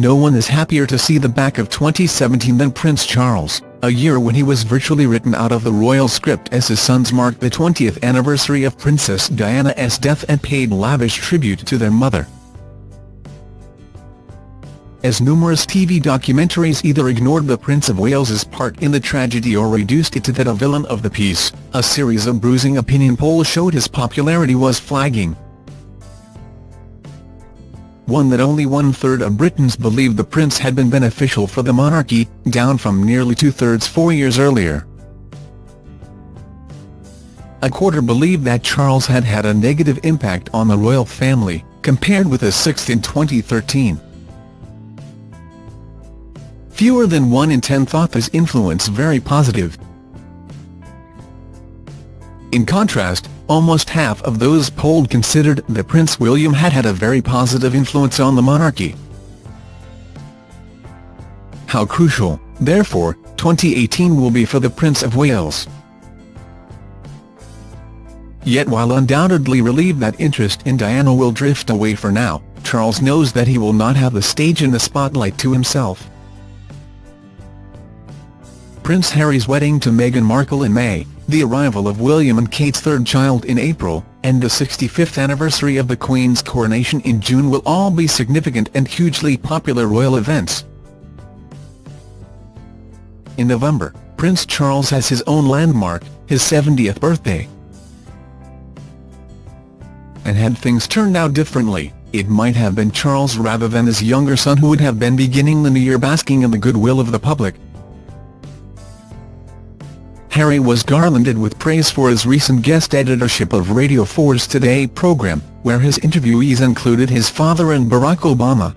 no one is happier to see the back of 2017 than Prince Charles, a year when he was virtually written out of the royal script as his sons marked the 20th anniversary of Princess Diana's death and paid lavish tribute to their mother. As numerous TV documentaries either ignored the Prince of Wales's part in the tragedy or reduced it to that of villain of the piece, a series of bruising opinion polls showed his popularity was flagging one that only one-third of Britons believed the prince had been beneficial for the monarchy, down from nearly two-thirds four years earlier. A quarter believed that Charles had had a negative impact on the royal family, compared with a sixth in 2013. Fewer than one in ten thought his influence very positive. In contrast, almost half of those polled considered that Prince William had had a very positive influence on the monarchy. How crucial, therefore, 2018 will be for the Prince of Wales. Yet while undoubtedly relieved that interest in Diana will drift away for now, Charles knows that he will not have the stage and the spotlight to himself. Prince Harry's wedding to Meghan Markle in May, the arrival of William and Kate's third child in April, and the 65th anniversary of the Queen's coronation in June will all be significant and hugely popular royal events. In November, Prince Charles has his own landmark, his 70th birthday. And had things turned out differently, it might have been Charles rather than his younger son who would have been beginning the new year basking in the goodwill of the public. Harry was garlanded with praise for his recent guest editorship of Radio 4's Today programme, where his interviewees included his father and Barack Obama.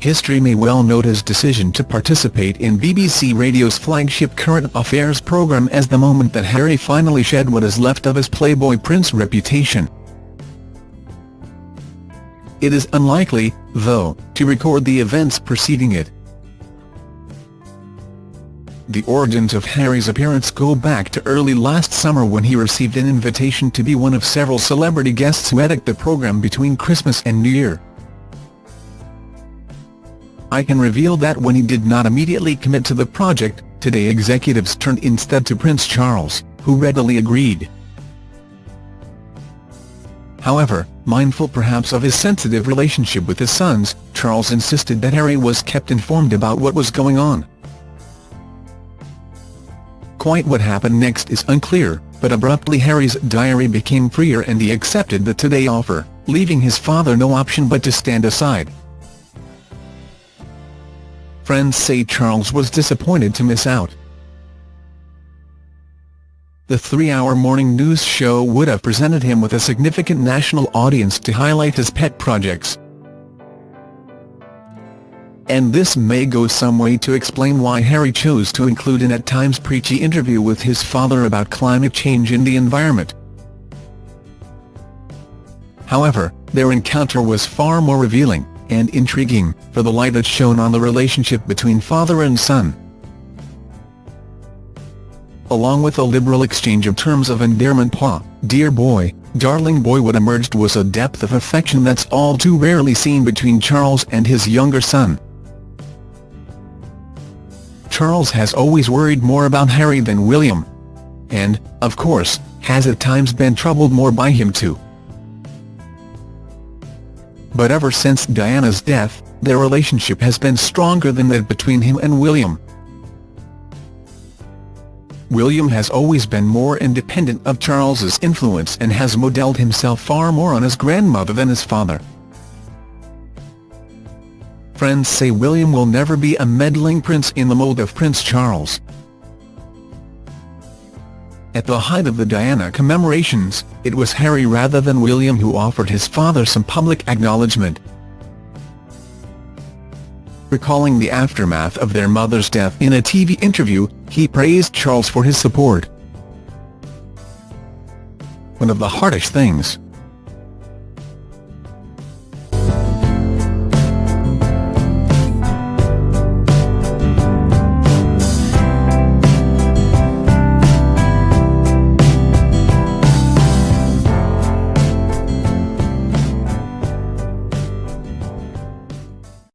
History may well note his decision to participate in BBC Radio's flagship Current Affairs programme as the moment that Harry finally shed what is left of his Playboy Prince reputation. It is unlikely, though, to record the events preceding it. The origins of Harry's appearance go back to early last summer when he received an invitation to be one of several celebrity guests who edit the programme between Christmas and New Year. I can reveal that when he did not immediately commit to the project, Today executives turned instead to Prince Charles, who readily agreed. However, mindful perhaps of his sensitive relationship with his sons, Charles insisted that Harry was kept informed about what was going on. Quite what happened next is unclear, but abruptly Harry's diary became freer and he accepted the Today offer, leaving his father no option but to stand aside. Friends say Charles was disappointed to miss out. The three-hour morning news show would have presented him with a significant national audience to highlight his pet projects and this may go some way to explain why Harry chose to include an at times preachy interview with his father about climate change and the environment. However, their encounter was far more revealing, and intriguing, for the light it shone on the relationship between father and son. Along with a liberal exchange of terms of endearment pa, dear boy, darling boy what emerged was a depth of affection that's all too rarely seen between Charles and his younger son. Charles has always worried more about Harry than William. And, of course, has at times been troubled more by him too. But ever since Diana's death, their relationship has been stronger than that between him and William. William has always been more independent of Charles's influence and has modelled himself far more on his grandmother than his father friends say William will never be a meddling prince in the mold of Prince Charles. At the height of the Diana commemorations, it was Harry rather than William who offered his father some public acknowledgement. Recalling the aftermath of their mother's death in a TV interview, he praised Charles for his support. One of the hardest things,